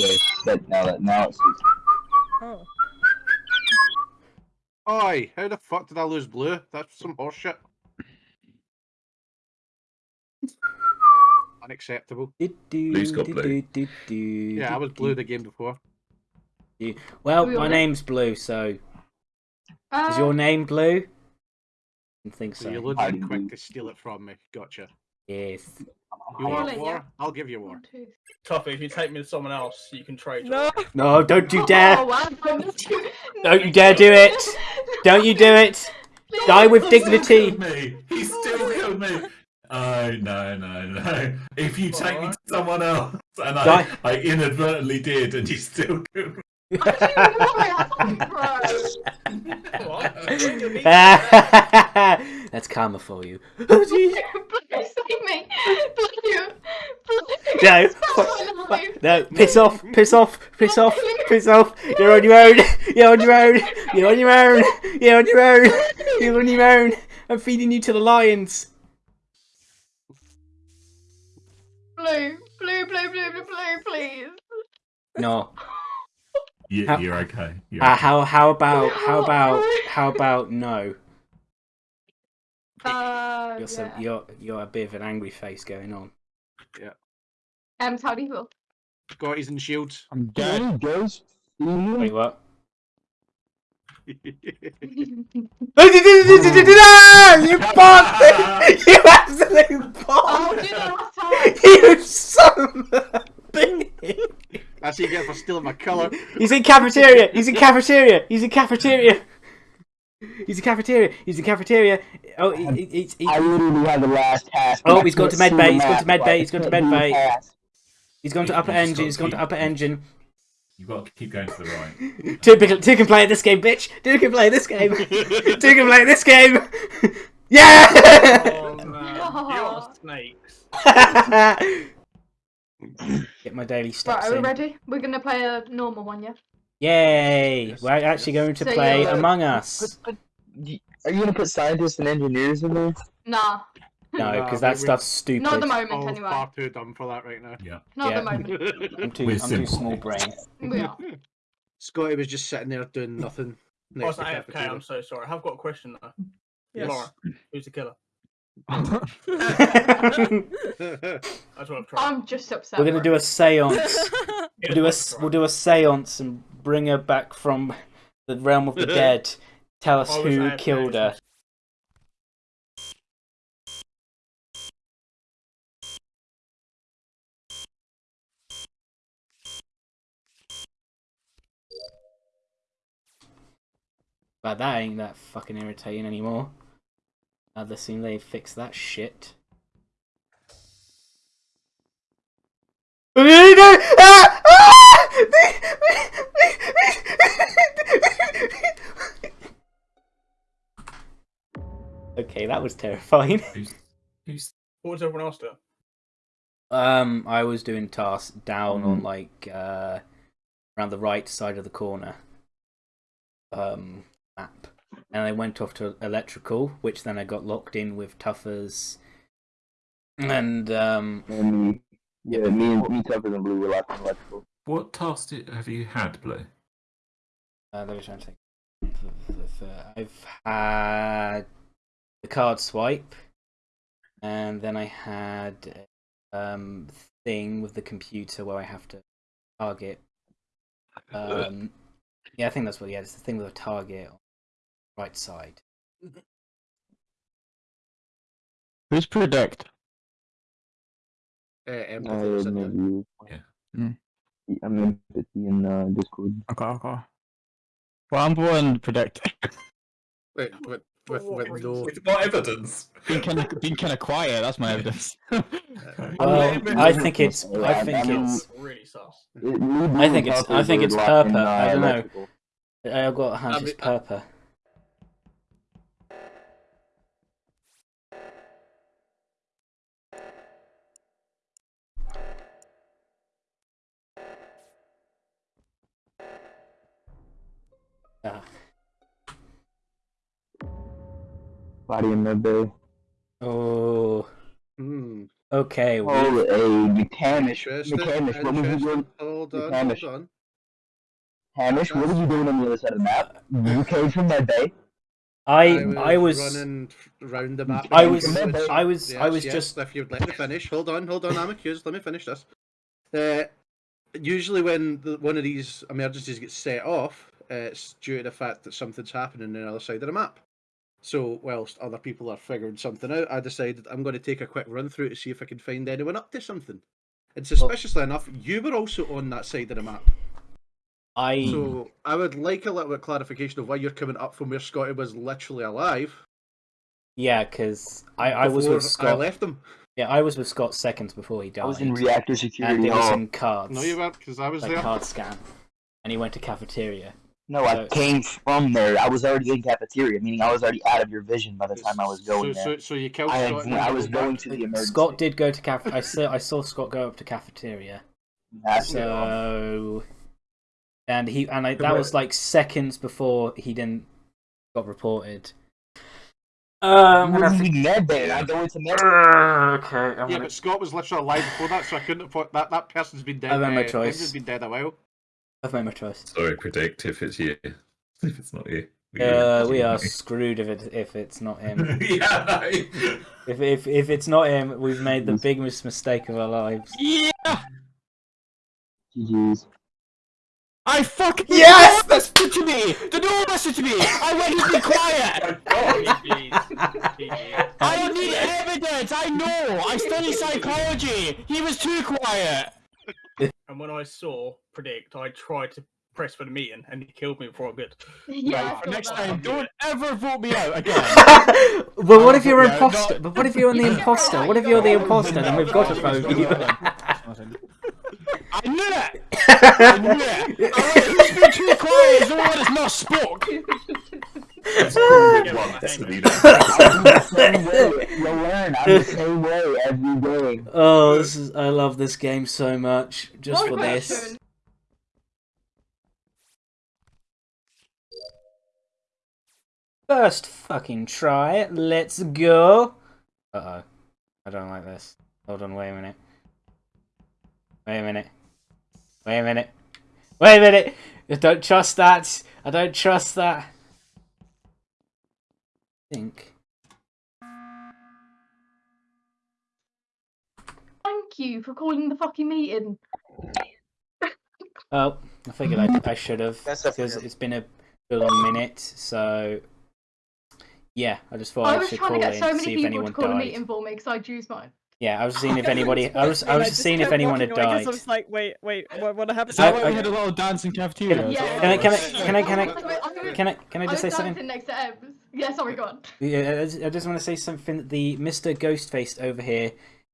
blue. But now that now it suits. Oh. Oi, how the fuck did I lose blue? That's some horseshit. Unacceptable. Blue's got blue. Yeah, I was blue the game before. Well, We my all- name's Blue, so Uh, is your name Blue? I think So so. you're I quick to steal it from me. Gotcha. Yes. You want Really, war? yeah. I'll give you war. one, two. If you take me to someone else, you can trade. No. No, don't you Oh, dare! wow. Don't you dare do it! Don't you do it! Die with He dignity! killed me. He still killed me. Oh no no no! If you take me to someone else, and I, I inadvertently did, and you still killed me. That's karma for you. Oh, jeez. Please save me. Please. Please. No, Someone no, piss off, piss off, piss off, piss off. You're on your own. You're on your own. You're on your own. You're on your own. You're on your own. I'm feeding you to the lions. Blue, blue, blue, blue, blue, blue, please. No. You, How- you're okay. You're Uh, okay. how how about how about how about no? Uh, You're some, you're you're a bit of an angry face going on. Um, how do you feel? Scotties and shields. I'm dead. Guys, Wait, what? Oh, you bastard! You absolute oh, bastard! did I last time? You son of a bitch! That's what you get for stealing my colour. He's in cafeteria. He's in cafeteria. He's in cafeteria. He's in cafeteria. He's in cafeteria. Oh, he, he, he's- he, I literally have the last task. Oh, I he's gone to med see bay, he's gone to map, med so bay, he's gone to can't he's gone to upper you just engine. He's gone to upper engine. You've got to keep going to the right. Two, can- two can play this game, bitch. Two can play this game. two can play this game. Yeah. Oh man, oh. you're snakes. Get my daily Right, are we in. ready? We're gonna play a normal one, yeah? Yay! Yes, We're actually yes. going to So play you're- Among Us. But, but, are you gonna put scientists and engineers in there? Nah, No, because that we- stuff's stupid. not at the moment Oh, anyway. far too dumb for that right now. Yeah. Not at the moment. I'm too, We're I'm too small brain. We are. Scotty was just sitting there doing nothing. I next was to AFK, cafeteria. I'm so sorry. I have got a question though. Yes. Laura, who's the killer? We're I just want to try. I'm just upset. We're gonna do a séance. We'll do a let's s- try. we'll do a séance and bring her back from the realm of the dead. Tell us who AFK, killed her. But that ain't that fucking irritating anymore. Now they seem they fixed that shit. Okay, that was terrifying. Who's who's What was everyone else doing? Um, I was doing tasks down on Mhm. like uh around the right side of the corner. Um, map, and I went off to electrical, which then I got locked in with Tuffers, and um, And me, yeah, me and me, Tucker and Blue were locked in electrical. what task did, have you had, Blue? uh, let me try and think. I've had the card swipe, and then I had um thing with the computer where I have to target. Um, yeah, I think that's what. Yeah, it's the thing with a target on the right side. Who's predict? Uh, I empathy was had in no there. view. Yeah. Mm. I'm in in uh, Discord. Okay, okay. Well, I'm going to predict. Wait, with, with, what with no. With what evidence? being kind of being kind of quiet. That's my evidence. Well, I think it's. I think it's. Really sus. It- me, Blue, I think it's- I think it's locked Purple. uh, I don't know. I've got a hunch I it's mean, Body in med bay. Oh, Hmm. Okay, we Oh, a Hamish. Interesting. Hamish, what was you doing? Hold on, Hamish. hold on. Hamish, what were you doing on the other side of the map? You came from that bay. I I was running around the map. I was- I was- I was yes, just- If you'd let me finish, hold on, hold on, I'm accused. let me finish this. Uh, usually, when the, one of these emergencies gets set off, uh, it's due to the fact that something's happening on the other side of the map. So, whilst other people are figuring something out, I decided I'm going to take a quick run through to see if I can find anyone up to something. And suspiciously enough, you were also on that side of the map. I So I would like a little bit of clarification of why you're coming up from where Scotty was literally alive. yeah, because I I was with with I left him. Yeah, I was with Scott seconds before he died. I was in reactor and security it was in cards. No, you weren't, because I was like there. card scan, and he went to cafeteria. No, I So- came from there. I was already in cafeteria, meaning I was already out of your vision by the time I was going so, there. So, so you killed I, had, Scott. and I was going to the emergency. Scott did go to caf. I saw I saw Scott go up to cafeteria. That's So, and he and I, that was like seconds before he didn't got reported. Um, What do you need med bay? I go into med okay, I'm Yeah, gonna, but Scott was literally alive before that, so I couldn't have thought that that person's been dead. I made my uh, choice. Has been dead a while. I've made my choice. Sorry, predict if it's you. If it's not you. Uh, we are screwed if it if it's not him. yeah, no. if if if it's not him, we've made the biggest mistake of our lives. Yeah! GG's. I fucking Yes! The door to me! The door messaged to me! I went to be quiet! I don't need evidence! I know! I study psychology! He was too quiet! And when I saw predict, I tried to press for the meeting, and he killed me before I could. Yeah, Right, for next that. time, don't ever vote me out again! but what if you're Yeah, imposter? But what if you're the imposter? What if you're the imposter? Then we've got to vote you. I knew it! I knew it! Alright, who's been too quiet is the one that's not spoke! I'm the same. You'll learn. I'm the same way every day. oh, this is I love this game so much just One for this. First fucking try. Let's go. Uh oh. I don't like this. Hold on, wait a minute. Wait a minute. Wait a minute. Wait a minute. I don't trust that. I don't trust that. Think. Thank you for calling the fucking meeting. Oh, I figured I, I should have because it's been a long minute. So yeah, I just thought I I, was should trying call to in get so to many see if people anyone to call a meeting for me because I choose mine. Yeah, I was seeing if anybody. I was I was just seeing if anyone had walking away 'cause died. I was like, wait, wait, what, what happened? Is that I- I- we had a little dance in cafeteria? Yeah. Can I can I can I can I I can I can I just say was something? next to Ems. Yeah, sorry, go on. Yeah, I just, I just want to say something. The Mister Ghostface over here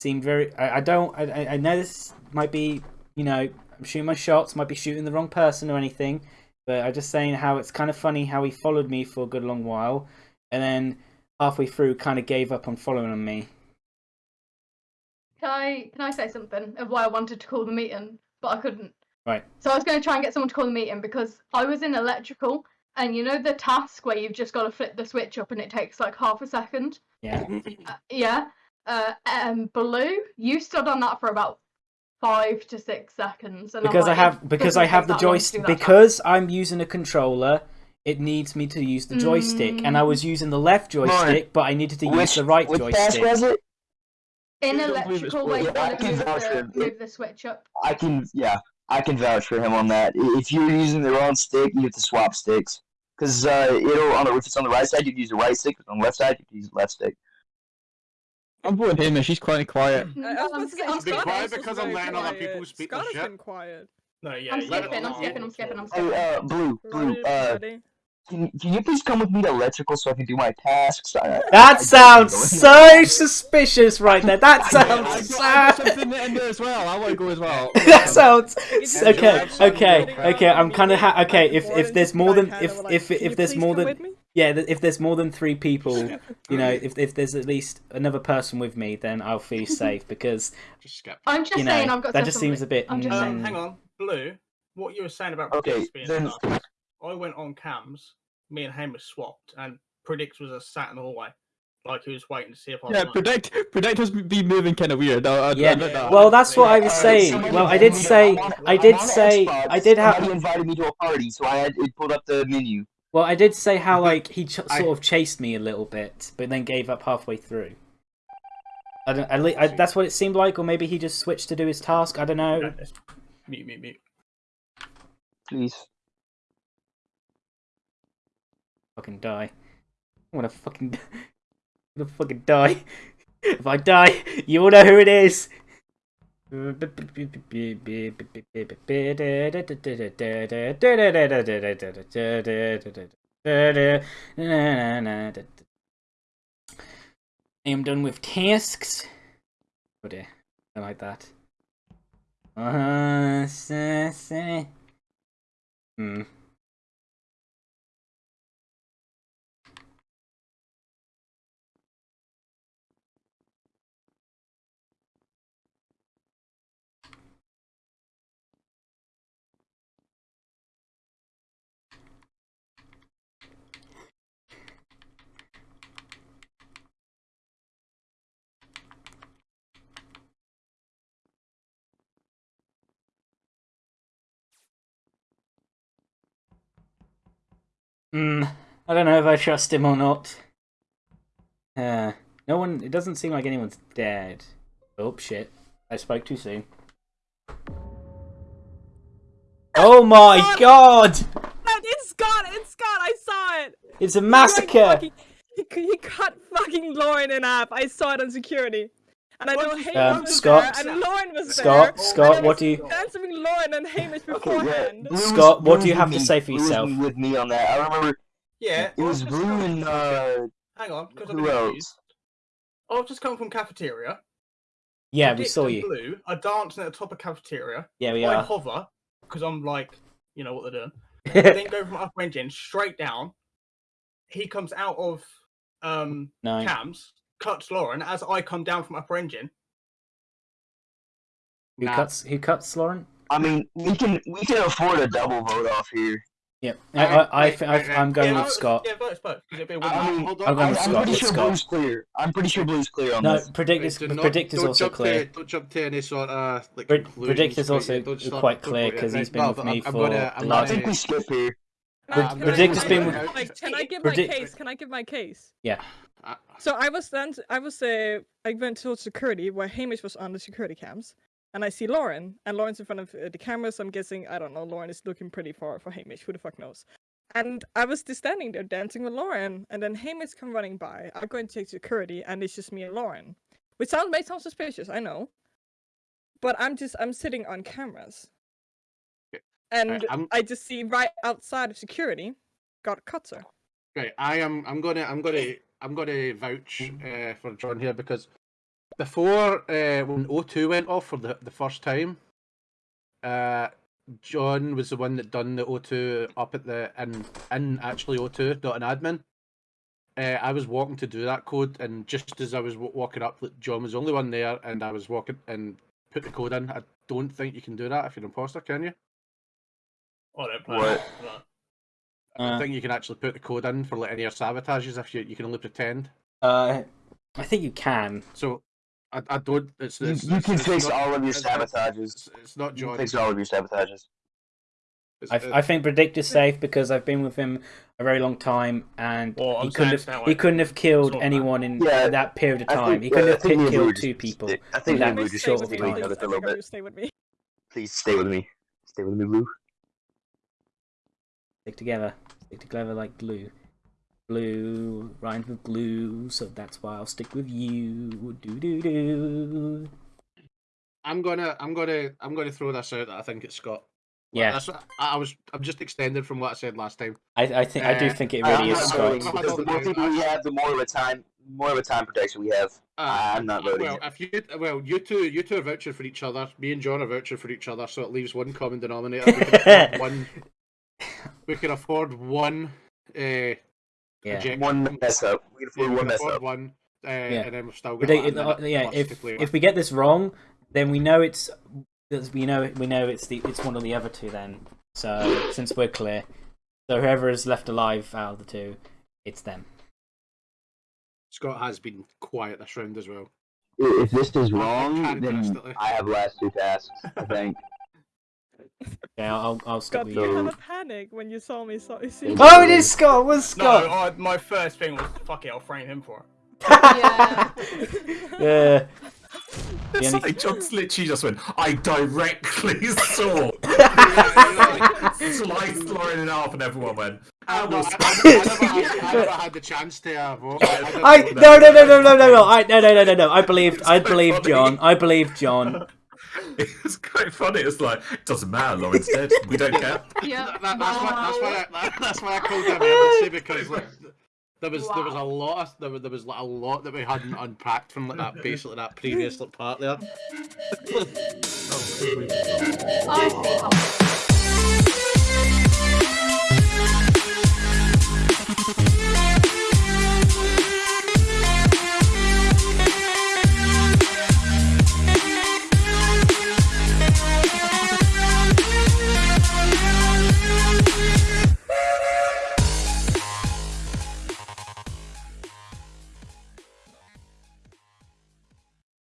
seemed very. I, I don't. I- I, I know this might be. You know, I'm shooting my shots. Might be shooting the wrong person or anything. But I'm just saying how it's kind of funny how he followed me for a good long while, and then halfway through kind of gave up on following on me. Can I can I say something of why I wanted to call the meeting, but I couldn't. Right. So I was going to try and get someone to call the meeting because I was in electrical, and you know the task where you've just got to flip the switch up and it takes like half a second. Yeah. Uh, yeah. Uh, um, blue, you stood on that for about five to six seconds, and I'm because I have because I have the that long to joystick do that task. because I'm using a controller. It needs me to use the joystick, and I was using the left on. joystick, but I needed to use the right which joystick. was it? in I don't believe it's electrical where you. I can move vouch the, for move the switch up. I can, yeah, I can vouch for him on that. If you're using the wrong stick, you have to swap sticks. Because uh, it'll on the if it's on the right side, you can use the right stick. If it's on the left side, you can use the left stick. I'm voting him, and she's quite quiet. I, I was I'm about to say, sk- I'm Been Scott quiet because I'm very letting other quiet. people speak Scott their has been quiet. No, yeah. I'm skipping, I'm skipping, I'm skipping, I'm Hey, skipping. uh, blue, blue. Uh, Ready? Can, can you please come with me to electrical so I can do my tasks? I, That I- sounds so suspicious, right there. That sounds got, I so. got something in there as well. I want to go as well. that sounds okay. Okay, okay. I'm kind of ha- okay. If if there's more than kinda if if if there's more than yeah, if there's more than three people, you know, if if there's at least another person with me, then I'll feel safe because I'm just you know saying I've got that just seems a bit. I'm just saying. Um, hang on, Blue. What you were saying about Okay, being then- stuff, I went on cams. Me and Hamish swapped, and Predicts was a sat in the hallway, like he was waiting to see if I. Yeah, was predict predict has been moving kind of weird. Uh, uh, Yeah, uh, Well, that's what I was Uh, saying. somebody Well, I did say, I'm on- I I'm did say, I did Somebody have. invited me to a party, so I had it pulled up the menu. Well, I did say how like he ch- I- sort of chased me a little bit, but then gave up halfway through. I don't. At least, I, that's what it seemed like, or maybe he just switched to do his task. I don't know. Yeah, it's- Mute, mute, mute. Please. Fucking die. I'm gonna fucking. I'm gonna fucking die. if I die, you all know who it is. I am done with tasks. Oh dear, I like that. Uh, hmm. Hmm. I don't know if I trust him or not. Uh, no one. It doesn't seem like anyone's dead. Oh shit! I spoke too soon. Oh my Scott! god! It's Scott! It's Scott! I saw it! It's a He, massacre! fucking- He, he cut fucking Lauren in half. I saw it on security. And I know What? Hamish Um, was Scott? there, and Lauren was Scott, there. Scott, and what do you- dancing with Lauren and Hamish Okay, yeah. was- Scott, what do you have with to say for Blue was yourself? with me on that. I remember Yeah, it was I've Blue and uh, Hang on, because who else? I've just come from cafeteria. Yeah, we saw you. Blue are dancing at the top of cafeteria. Yeah, we I are. hover because I'm like, you know what they're doing. I then go from upper engine straight down. He comes out of um Nine. cams, cuts Lauren as I come down from upper engine. Who Nah. cuts? Who cuts, Lauren? I mean, we can we can afford a double vote off here. Yep. I, I, I, I. I'm going yeah, with Scott. Yeah, vote us both. 'cause it'd be a win-win. I mean, hold I'm going I'm, with I'm pretty sure Scott. Blue's clear. I'm pretty sure Blue's clear on No, this. predict Wait, is not- predict is also clear. To, don't jump to any sort of like. Pred- Predict is also Don't start- quite clear 'cause he's been no, with me I'm, I'm for gonna, the I'm I think we skip here. Pred- Predict has been with- can I give my case? Can I give my case? Uh, So I was then I was uh, I went towards security where Hamish was on the security cams, and I see Lauren, and Lauren's in front of uh, the camera. So I'm guessing I don't know. Lauren is looking pretty far for Hamish. Who the fuck knows? And I was just standing there dancing with Lauren, and then Hamish come running by. I go and take security, and it's just me and Lauren, which sound may sound suspicious. I know, but I'm just I'm sitting on cameras, Okay, and I'm- I just see right outside of security, got Cutter. Right, I am. I'm gonna. I'm gonna. I'm gonna vouch uh, for John here because before uh, when O2 went off for the the first time, uh, John was the one that done the O2 up at the in in actually O2 not an admin. Uh, I was walking to do that code, and just as I was w- walking up, John was the only one there, and I was walking and put the code in. I don't think you can do that if you're an imposter, can you? I don't play. What? No. I Uh, think you can actually put the code in for like any of your sabotages if you you can only pretend. Uh, I think you can. So I, I don't. It's, You, it's, you it's- can it's fix not- all of your it's- it's- sabotages. It's, it's not You John. fix all of your sabotages. I, I think predict is safe because I've been with him a very long time, and Well, he couldn't have that he couldn't have killed It's not anyone in Yeah, that period of time. think, he couldn't uh, have I think me and killed Blue two people. I think that and Blue Hamish, short with stick time. please. other I a little beg of you, bit. stay with me. Please stay with me. Stay with me, Blue. Stick together. Stick together like glue. Blue rhymes with glue, so that's why I'll stick with you. Do do do. I'm gonna. I'm gonna. I'm gonna throw this out. That I think it's Scott. Well, Yeah, That's, I I was. I'm just extended from what I said last time. I, I think I do Uh, think it I'm really is not Scott. voting because the more people we have, the more of a time, more of a time protection we have. Uh, I'm not voting. Well, if you well, you two, you two are vouching for each other. Me and John are vouching for each other, so it leaves one common denominator. We can afford one. We can afford one. Uh, Yeah. One mess up. We can afford we one mess afford up. one, uh, and then we've still got. Predict, like, uh, yeah, if if we get this wrong, then we know it's we know we know it's the it's one of the other two. Then so since we're clear, so whoever is left alive out of the two, it's them. Scott has been quiet this round as well. If this is wrong, then I have last two tasks. I think. Yeah, I'll, I'll stick God, with you you. have a panic when you saw me. So, see Oh, it is Scott. It was No, Scott. I, my first thing was fuck it. I'll frame him for it. Yeah. Yeah. The It's only- like John's literally just went, I directly saw. Sliced Lauren in half and everyone went, I, "I no, will I, I, I, never had, I never had the chance to vote. I, didn't I vote. no no no no no no no I no no no no no I believed I believed John I believed John It was quite funny. It's like, it doesn't matter, Lauren's dead. We don't care. yeah. That, that, that's why. That's why. I, that, that's why I called him emergency because like, there was there was a lot of, there was there was like, a lot that we hadn't unpacked from like that basically that previous like, part there. Oh, oh, I see. Oh.